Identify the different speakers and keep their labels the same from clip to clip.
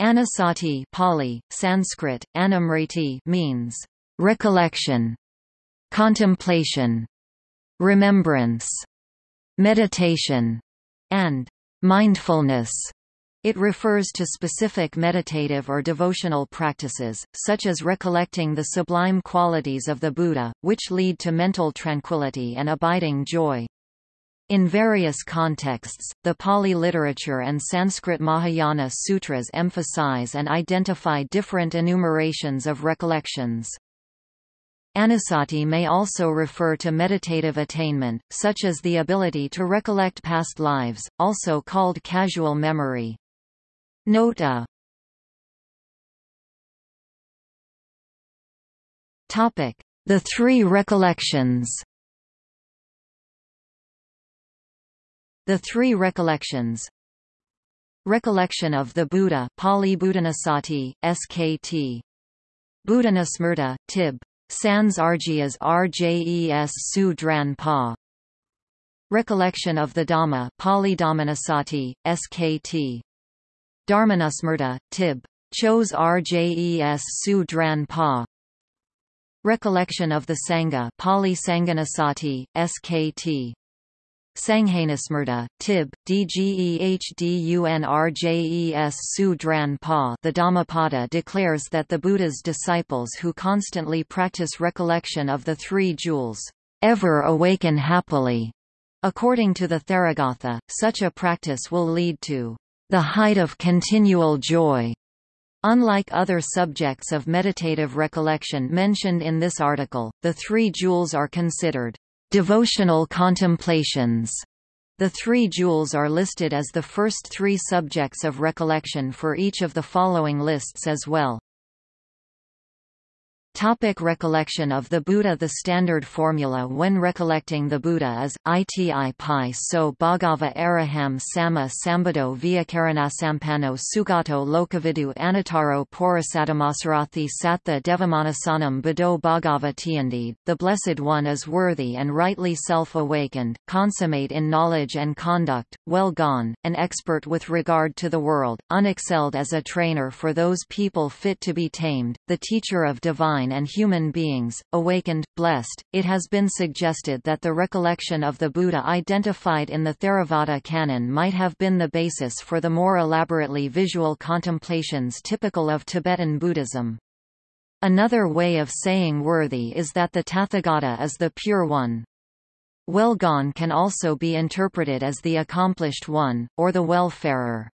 Speaker 1: Anussati Pali, Sanskrit, anamriti means recollection, contemplation, remembrance, meditation, and mindfulness. It refers to specific meditative or devotional practices, such as recollecting the sublime qualities of the Buddha, which lead to mental tranquility and abiding joy. In various contexts, the Pali literature and Sanskrit Mahayana sutras emphasize and identify different enumerations of recollections. Anussati may also refer to meditative attainment, such as the ability to recollect past lives, also called casual memory. Note a The three recollections The three recollections Recollection of the Buddha Pali Buddhanusati, SKT. Buddhanusmrta, Tib. Sans Argyas Rjes Su Dran Pa. Recollection of the Dhamma Pali Dhammanusati, SKT. Dharmanusmrta, Tib. Chos Rjes Su Dran Pa. Recollection of the Sangha Pali Sanganasati, SKT. Sanghainasmrta, Tib, Dgehdunrjes Su Dran Pa The Dhammapada declares that the Buddha's disciples who constantly practice recollection of the three jewels, ever awaken happily. According to the Theragatha, such a practice will lead to the height of continual joy. Unlike other subjects of meditative recollection mentioned in this article, the three jewels are considered Devotional contemplations. The three jewels are listed as the first three subjects of recollection for each of the following lists as well. Topic recollection of the Buddha The standard formula when recollecting the Buddha is, iti pi so bhagava araham sama sambado viakaranasampano sugato lokavidu anataro porasadamasarathi sattha devamanasanam bado bhagava tiandi. The Blessed One is worthy and rightly self-awakened, consummate in knowledge and conduct, well gone, an expert with regard to the world, unexcelled as a trainer for those people fit to be tamed, the teacher of divine divine and human beings, awakened, blessed. It has been suggested that the recollection of the Buddha identified in the Theravada canon might have been the basis for the more elaborately visual contemplations typical of Tibetan Buddhism. Another way of saying worthy is that the Tathagata is the pure one. Well gone can also be interpreted as the accomplished one, or the well-farer.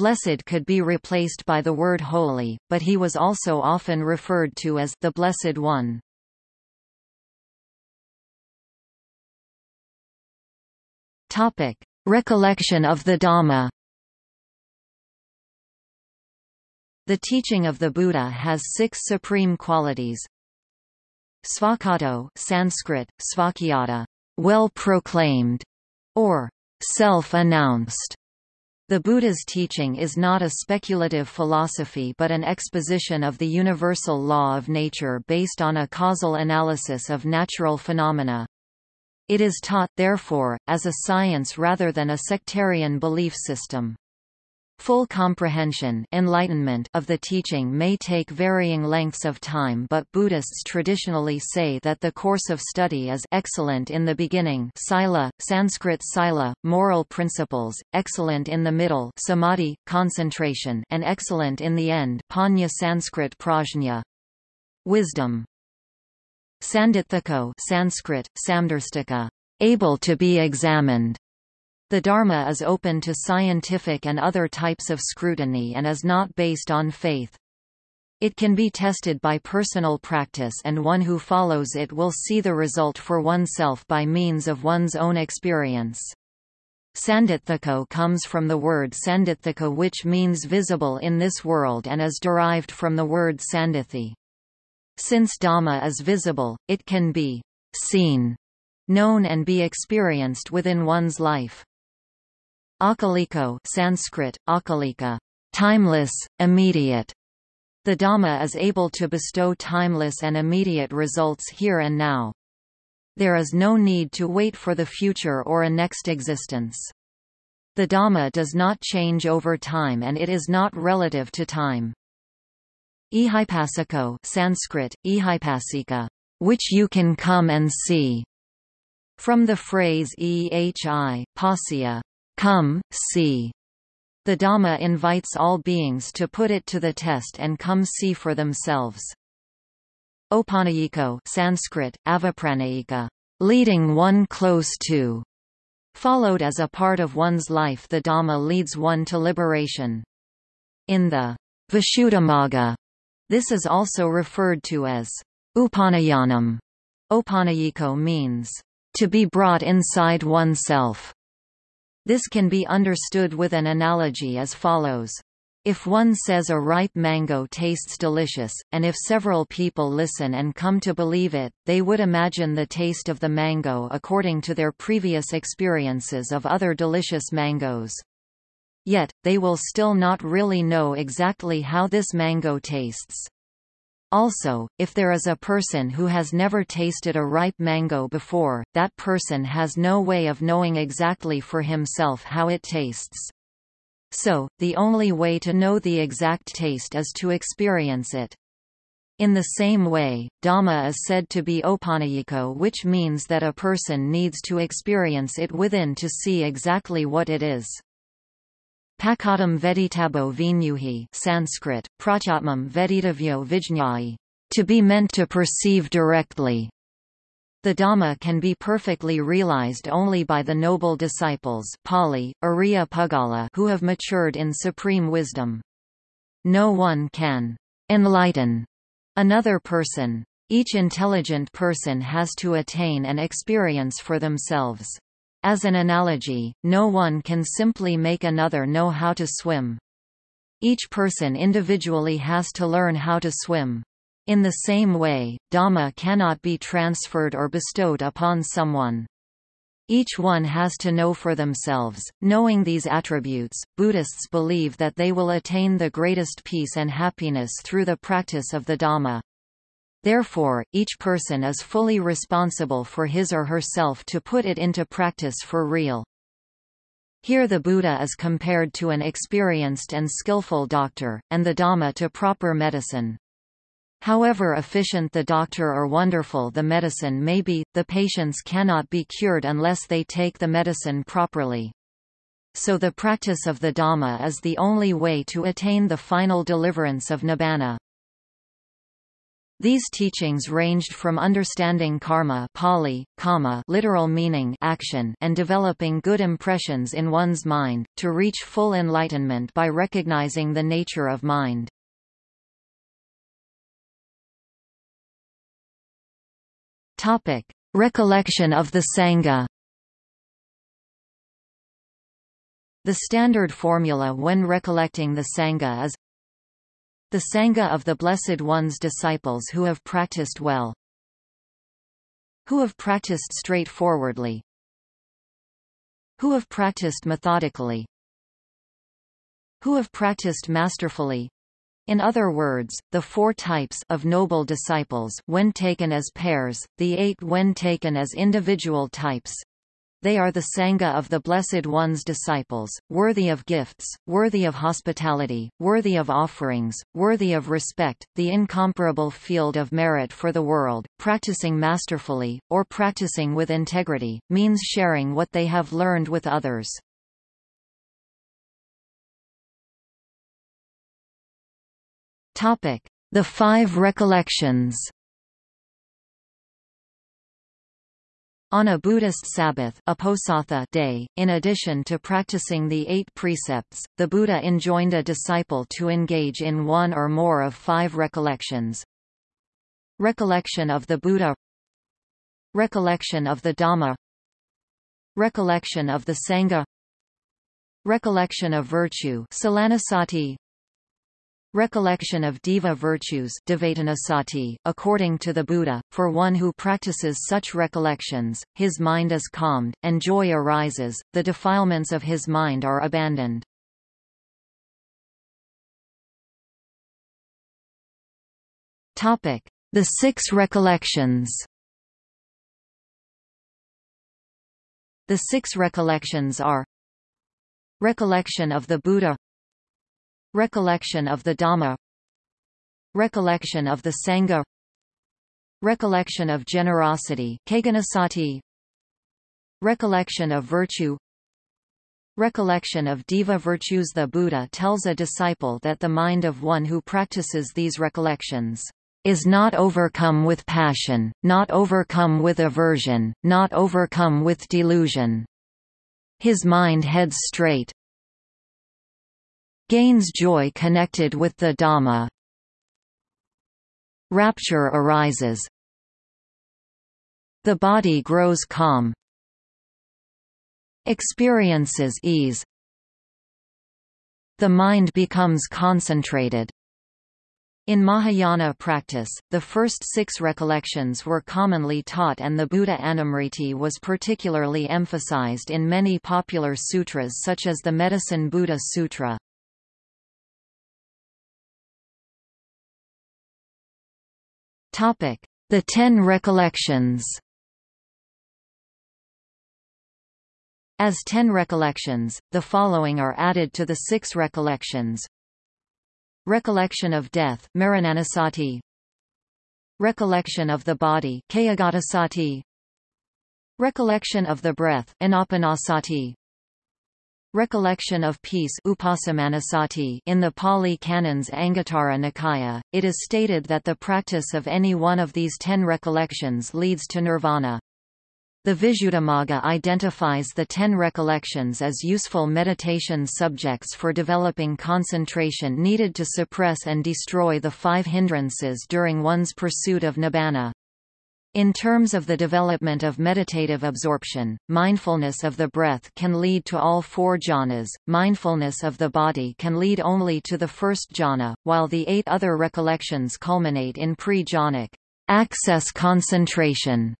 Speaker 1: Blessed could be replaced by the word holy, but he was also often referred to as the Blessed One. Topic: Recollection of the Dhamma. The teaching of the Buddha has six supreme qualities. Svakato Sanskrit, svakyata, well proclaimed, or self-announced. The Buddha's teaching is not a speculative philosophy but an exposition of the universal law of nature based on a causal analysis of natural phenomena. It is taught, therefore, as a science rather than a sectarian belief system. Full comprehension enlightenment of the teaching may take varying lengths of time but Buddhists traditionally say that the course of study is excellent in the beginning sila, Sanskrit sila, moral principles, excellent in the middle samadhi, concentration and excellent in the end pañña Sanskrit prajna. Wisdom. Sandithiko Sanskrit, samdarstika, able to be examined the Dharma is open to scientific and other types of scrutiny and is not based on faith. It can be tested by personal practice and one who follows it will see the result for oneself by means of one's own experience. Sandithiko comes from the word sandithika which means visible in this world and is derived from the word sandithi. Since Dhamma is visible, it can be seen, known and be experienced within one's life. Akaliko Sanskrit, akalika, timeless, immediate. The Dhamma is able to bestow timeless and immediate results here and now. There is no need to wait for the future or a next existence. The Dhamma does not change over time and it is not relative to time. Ehipassiko Sanskrit, ehipassika, which you can come and see, from the phrase ehi, pasya, come, see. The Dhamma invites all beings to put it to the test and come see for themselves. Opanayiko Sanskrit, avapranayika, leading one close to, followed as a part of one's life the Dhamma leads one to liberation. In the Visuddhimagga this is also referred to as upanayanam. Opanayiko means to be brought inside oneself. This can be understood with an analogy as follows. If one says a ripe mango tastes delicious, and if several people listen and come to believe it, they would imagine the taste of the mango according to their previous experiences of other delicious mangoes. Yet, they will still not really know exactly how this mango tastes. Also, if there is a person who has never tasted a ripe mango before, that person has no way of knowing exactly for himself how it tastes. So, the only way to know the exact taste is to experience it. In the same way, Dhamma is said to be opanayiko which means that a person needs to experience it within to see exactly what it is. Pakatam veditabo vinyuhi Sanskrit, prachatmam veditavyo vijñāyi, to be meant to perceive directly. The Dhamma can be perfectly realized only by the noble disciples Pali, Ariya Puggala who have matured in supreme wisdom. No one can enlighten another person. Each intelligent person has to attain and experience for themselves. As an analogy, no one can simply make another know how to swim. Each person individually has to learn how to swim. In the same way, Dhamma cannot be transferred or bestowed upon someone. Each one has to know for themselves. Knowing these attributes, Buddhists believe that they will attain the greatest peace and happiness through the practice of the Dhamma. Therefore, each person is fully responsible for his or herself to put it into practice for real. Here the Buddha is compared to an experienced and skillful doctor, and the Dhamma to proper medicine. However efficient the doctor or wonderful the medicine may be, the patients cannot be cured unless they take the medicine properly. So the practice of the Dhamma is the only way to attain the final deliverance of Nibbana. These teachings ranged from understanding karma Pali, kamma literal meaning action and developing good impressions in one's mind, to reach full enlightenment by recognizing the nature of mind. Topic. Recollection of the Sangha The standard formula when recollecting the Sangha is the Sangha of the Blessed One's disciples who have practiced well. Who have practiced straightforwardly. Who have practiced methodically. Who have practiced masterfully. In other words, the four types of noble disciples when taken as pairs, the eight when taken as individual types, they are the Sangha of the Blessed One's disciples, worthy of gifts, worthy of hospitality, worthy of offerings, worthy of respect, the incomparable field of merit for the world, practicing masterfully, or practicing with integrity, means sharing what they have learned with others. The Five Recollections On a Buddhist Sabbath day, in addition to practicing the eight precepts, the Buddha enjoined a disciple to engage in one or more of five recollections. Recollection of the Buddha. Recollection of the Dhamma. Recollection of the Sangha. Recollection of virtue Recollection of Deva virtues according to the Buddha, for one who practices such recollections, his mind is calmed, and joy arises, the defilements of his mind are abandoned. The Six Recollections The six recollections are Recollection of the Buddha Recollection of the Dhamma. Recollection of the Sangha. Recollection of generosity Recollection of virtue. Recollection of Deva virtues. The Buddha tells a disciple that the mind of one who practices these recollections is not overcome with passion, not overcome with aversion, not overcome with delusion. His mind heads straight, gains joy connected with the Dhamma. Rapture arises. The body grows calm. Experiences ease. The mind becomes concentrated. In Mahayana practice, the first six recollections were commonly taught and the Buddha Anumriti was particularly emphasized in many popular sutras such as the Medicine Buddha Sutra. The Ten Recollections As ten recollections, the following are added to the six recollections. Recollection of death Marananasati. Recollection of the body Kayagatasati. Recollection of the breath Anapanasati. Recollection of peace in the Pali Canon's Anguttara Nikaya, it is stated that the practice of any one of these ten recollections leads to nirvana. The Visuddhimagga identifies the ten recollections as useful meditation subjects for developing concentration needed to suppress and destroy the five hindrances during one's pursuit of nibbana. In terms of the development of meditative absorption, mindfulness of the breath can lead to all four jhanas, mindfulness of the body can lead only to the first jhana, while the eight other recollections culminate in pre-jhanic access concentration.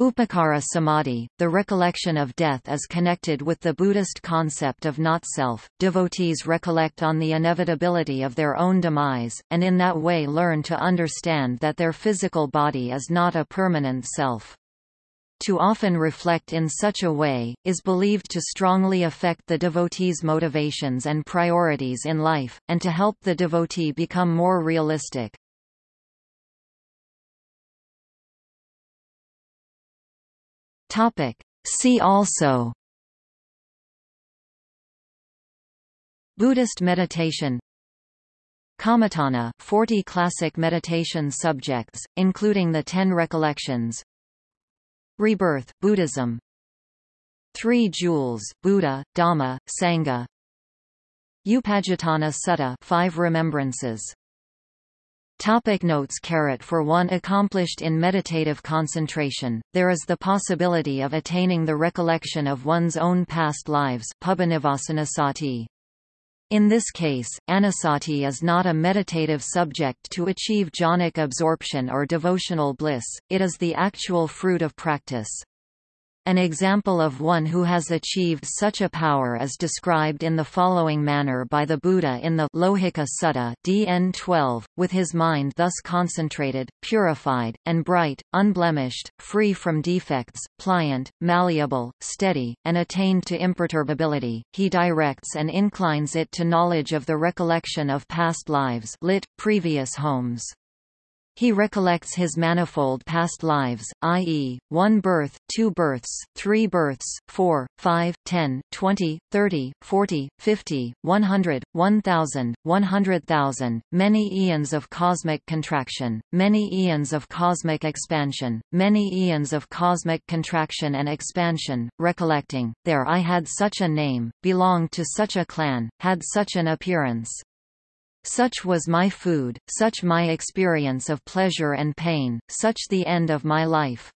Speaker 1: Upacara Samadhi, the recollection of death is connected with the Buddhist concept of not-self. Devotees recollect on the inevitability of their own demise, and in that way learn to understand that their physical body is not a permanent self. To often reflect in such a way, is believed to strongly affect the devotee's motivations and priorities in life, and to help the devotee become more realistic.
Speaker 2: Topic. See also.
Speaker 1: Buddhist meditation. Kammatthana 40 classic meditation subjects, including the Ten Recollections. Rebirth, Buddhism. Three Jewels, Buddha, Dhamma, Sangha. Upajjhatthana Sutta five remembrances Topic notes Carat For one accomplished in meditative concentration, there is the possibility of attaining the recollection of one's own past lives in this case, anussati is not a meditative subject to achieve jhanic absorption or devotional bliss, it is the actual fruit of practice. An example of one who has achieved such a power is described in the following manner by the Buddha in the Lohika Sutta DN 12, with his mind thus concentrated, purified, and bright, unblemished, free from defects, pliant, malleable, steady, and attained to imperturbability, he directs and inclines it to knowledge of the recollection of past lives lit, previous homes. He recollects his manifold past lives, i.e., one birth, two births, three births, four, five, ten, twenty, thirty, forty, fifty, one hundred, one thousand, one hundred thousand, many eons of cosmic contraction, many eons of cosmic expansion, many eons of cosmic contraction and expansion, recollecting, there I had such a name, belonged to such a clan, had such an appearance. Such was my food, such my experience of pleasure and pain, such the end of my life.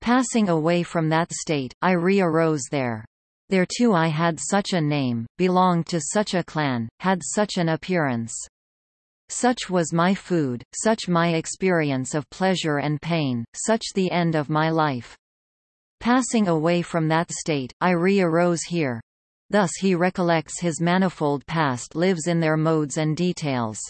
Speaker 1: Passing away from that state, I re-arose there. There too I had such a name, belonged to such a clan, had such an appearance. Such was my food, such my experience of pleasure and pain, such the end of my life. Passing away from that state, I re-arose here. Thus he recollects his manifold past lives in their modes and details.